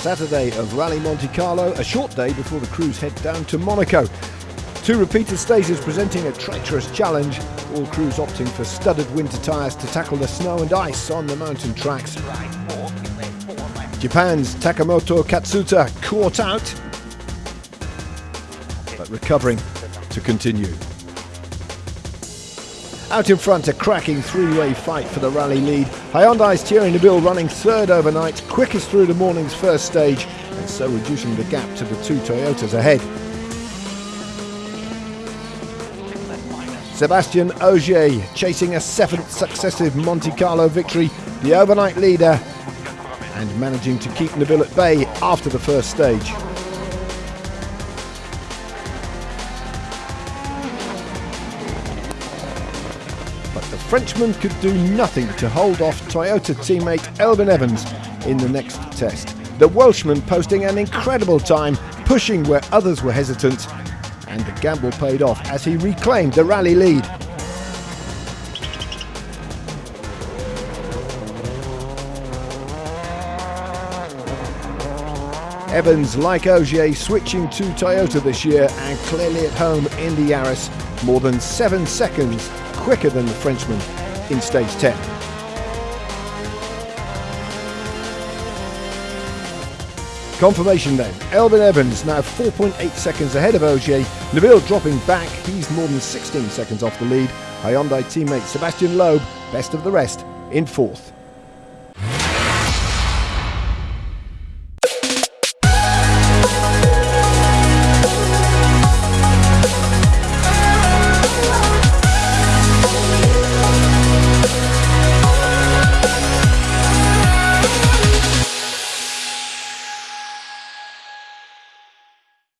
Saturday of Rally Monte Carlo, a short day before the crews head down to Monaco. Two repeated stages presenting a treacherous challenge, all crews opting for studded winter tyres to tackle the snow and ice on the mountain tracks. Japan's Takamoto Katsuta caught out, but recovering to continue. Out in front, a cracking three-way fight for the rally lead. Hyundai's Thierry Neuville running third overnight, quickest through the morning's first stage, and so reducing the gap to the two Toyotas ahead. Sébastien Ogier chasing a seventh successive Monte Carlo victory, the overnight leader, and managing to keep Neuville at bay after the first stage. But the Frenchman could do nothing to hold off Toyota teammate Elfyn Evans in the next test. The Welshman posting an incredible time, pushing where others were hesitant, and the gamble paid off as he reclaimed the rally lead. Evans, like Ogier, switching to Toyota this year and clearly at home in the Yaris, more than seven seconds quicker than the Frenchman in stage 10. Confirmation then, Elfyn Evans now 4.8 seconds ahead of Ogier, Neuville dropping back, he's more than 16 seconds off the lead, Hyundai teammate Sébastien Loeb, best of the rest, in fourth.